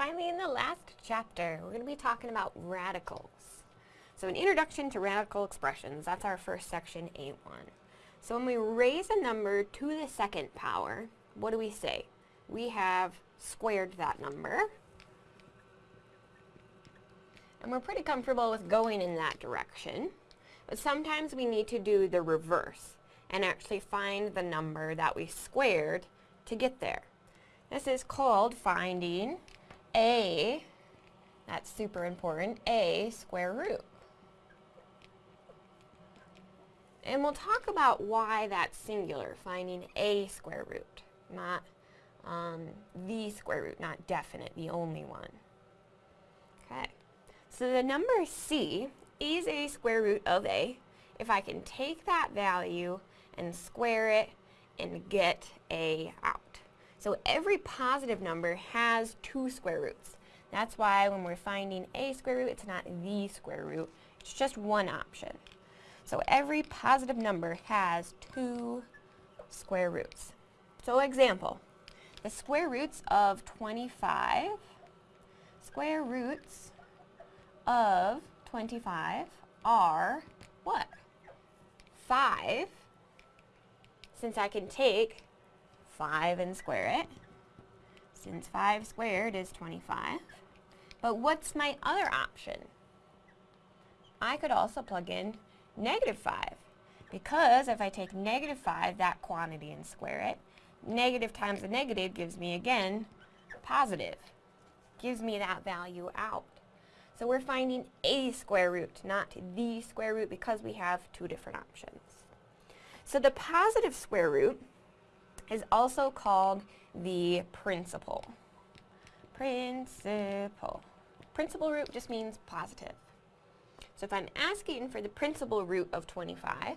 finally in the last chapter, we're going to be talking about radicals. So an introduction to radical expressions, that's our first section, A1. So when we raise a number to the second power, what do we say? We have squared that number. And we're pretty comfortable with going in that direction. But sometimes we need to do the reverse and actually find the number that we squared to get there. This is called finding a, that's super important, a square root. And we'll talk about why that's singular, finding a square root, not um, the square root, not definite, the only one. Okay, so the number c is a square root of a if I can take that value and square it and get a out. So every positive number has two square roots. That's why when we're finding a square root, it's not the square root. It's just one option. So every positive number has two square roots. So example, the square roots of 25, square roots of 25 are what? 5, since I can take 5 and square it, since 5 squared is 25. But what's my other option? I could also plug in negative 5. Because if I take negative 5, that quantity, and square it, negative times a negative gives me, again, positive. Gives me that value out. So we're finding a square root, not the square root, because we have two different options. So the positive square root is also called the principal. Principal. Principal root just means positive. So if I'm asking for the principal root of 25,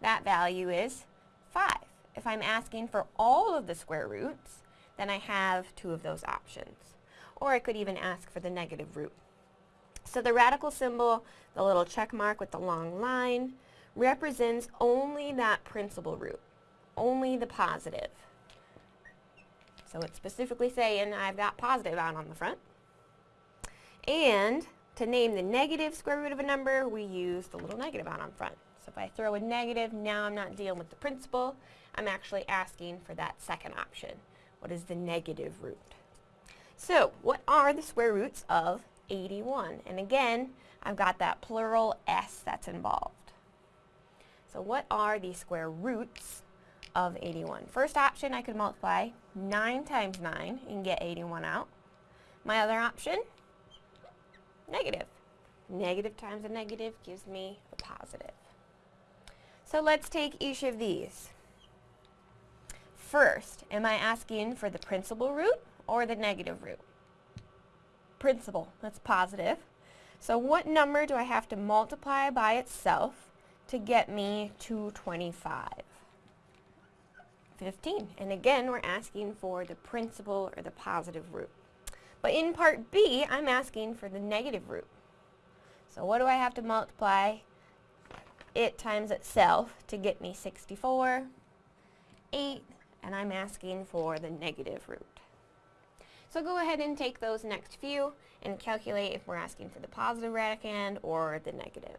that value is 5. If I'm asking for all of the square roots, then I have two of those options. Or I could even ask for the negative root. So the radical symbol, the little check mark with the long line, represents only that principal root, only the positive. So it's specifically saying I've got positive out on the front. And to name the negative square root of a number, we use the little negative out on front. So if I throw a negative, now I'm not dealing with the principal. I'm actually asking for that second option. What is the negative root? So what are the square roots of 81? And again, I've got that plural s that's involved. So what are the square roots of 81? First option, I could multiply 9 times 9 and get 81 out. My other option, negative. Negative times a negative gives me a positive. So let's take each of these. First, am I asking for the principal root or the negative root? Principal, that's positive. So what number do I have to multiply by itself to get me to 25? 15. And again, we're asking for the principal or the positive root. But in part B, I'm asking for the negative root. So what do I have to multiply it times itself to get me 64, 8, and I'm asking for the negative root. So go ahead and take those next few and calculate if we're asking for the positive radicand or the negative.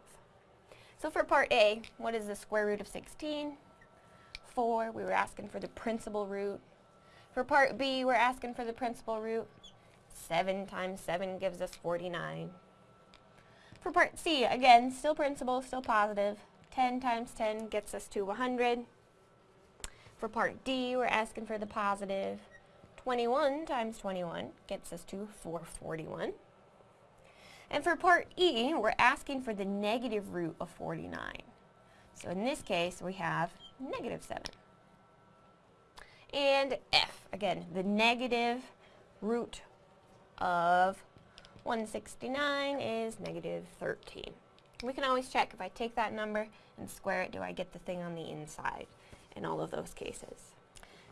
So for part A, what is the square root of 16? 4, we were asking for the principal root. For part B, we're asking for the principal root. 7 times 7 gives us 49. For part C, again, still principal, still positive. 10 times 10 gets us to 100. For part D, we're asking for the positive. 21 times 21 gets us to 441. And for part E, we're asking for the negative root of 49. So in this case, we have negative 7. And F, again, the negative root of 169 is negative 13. We can always check if I take that number and square it, do I get the thing on the inside in all of those cases.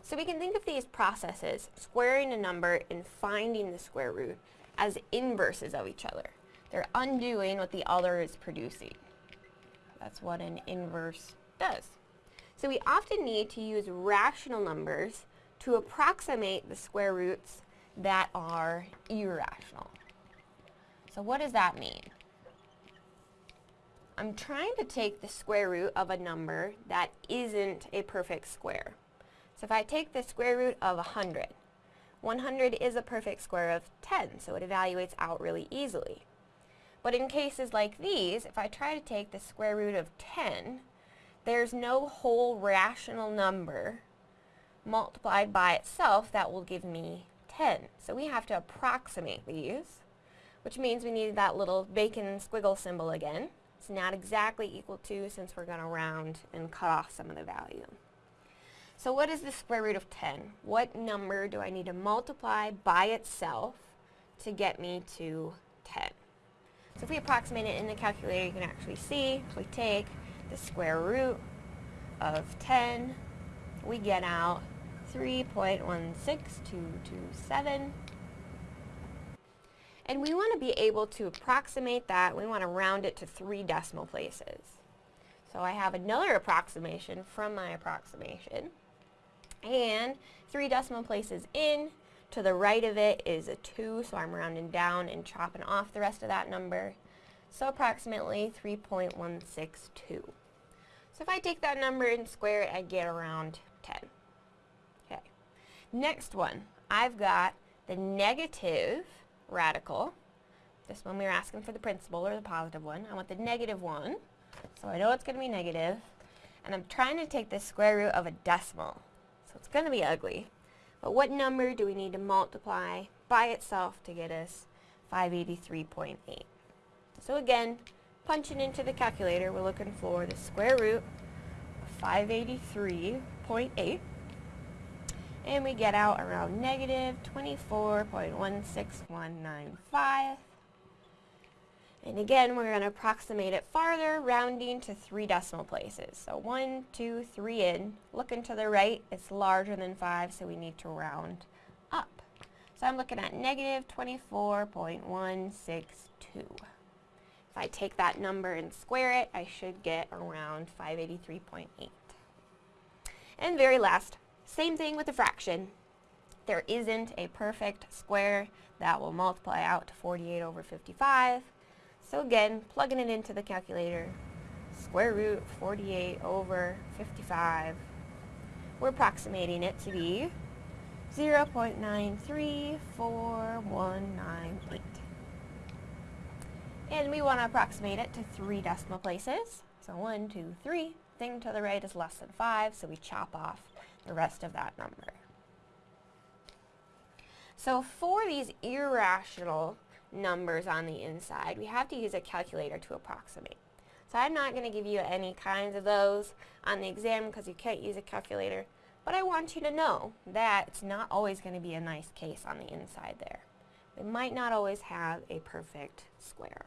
So we can think of these processes, squaring a number and finding the square root, as inverses of each other. They're undoing what the other is producing. That's what an inverse does. So we often need to use rational numbers to approximate the square roots that are irrational. So what does that mean? I'm trying to take the square root of a number that isn't a perfect square. So if I take the square root of 100, 100 is a perfect square of 10, so it evaluates out really easily. But in cases like these, if I try to take the square root of 10, there's no whole rational number multiplied by itself that will give me 10. So we have to approximate these, which means we need that little bacon squiggle symbol again. It's not exactly equal to since we're going to round and cut off some of the value. So what is the square root of 10? What number do I need to multiply by itself to get me to 10? So if we approximate it in the calculator, you can actually see, if we take the square root of 10, we get out 3.16227. And we want to be able to approximate that. We want to round it to three decimal places. So I have another approximation from my approximation. And three decimal places in, to the right of it is a 2, so I'm rounding down and chopping off the rest of that number. So approximately 3.162. So if I take that number and square it, I get around 10. Okay. Next one, I've got the negative radical. This one we were asking for the principal or the positive one. I want the negative one, so I know it's going to be negative. And I'm trying to take the square root of a decimal. So it's going to be ugly. But what number do we need to multiply by itself to get us 583.8? So again, punching into the calculator, we're looking for the square root of 583.8. And we get out around negative 24.16195. And again, we're going to approximate it farther, rounding to three decimal places. So one, two, three in. Looking to the right, it's larger than 5, so we need to round up. So I'm looking at negative 24.162. If I take that number and square it, I should get around 583.8. And very last, same thing with a fraction. There isn't a perfect square that will multiply out to 48 over 55. So again, plugging it into the calculator, square root 48 over 55. We're approximating it to be 0.934198. And we want to approximate it to three decimal places. So one, two, three. Thing to the right is less than five, so we chop off the rest of that number. So for these irrational numbers on the inside, we have to use a calculator to approximate. So I'm not going to give you any kinds of those on the exam because you can't use a calculator, but I want you to know that it's not always going to be a nice case on the inside there. We might not always have a perfect square.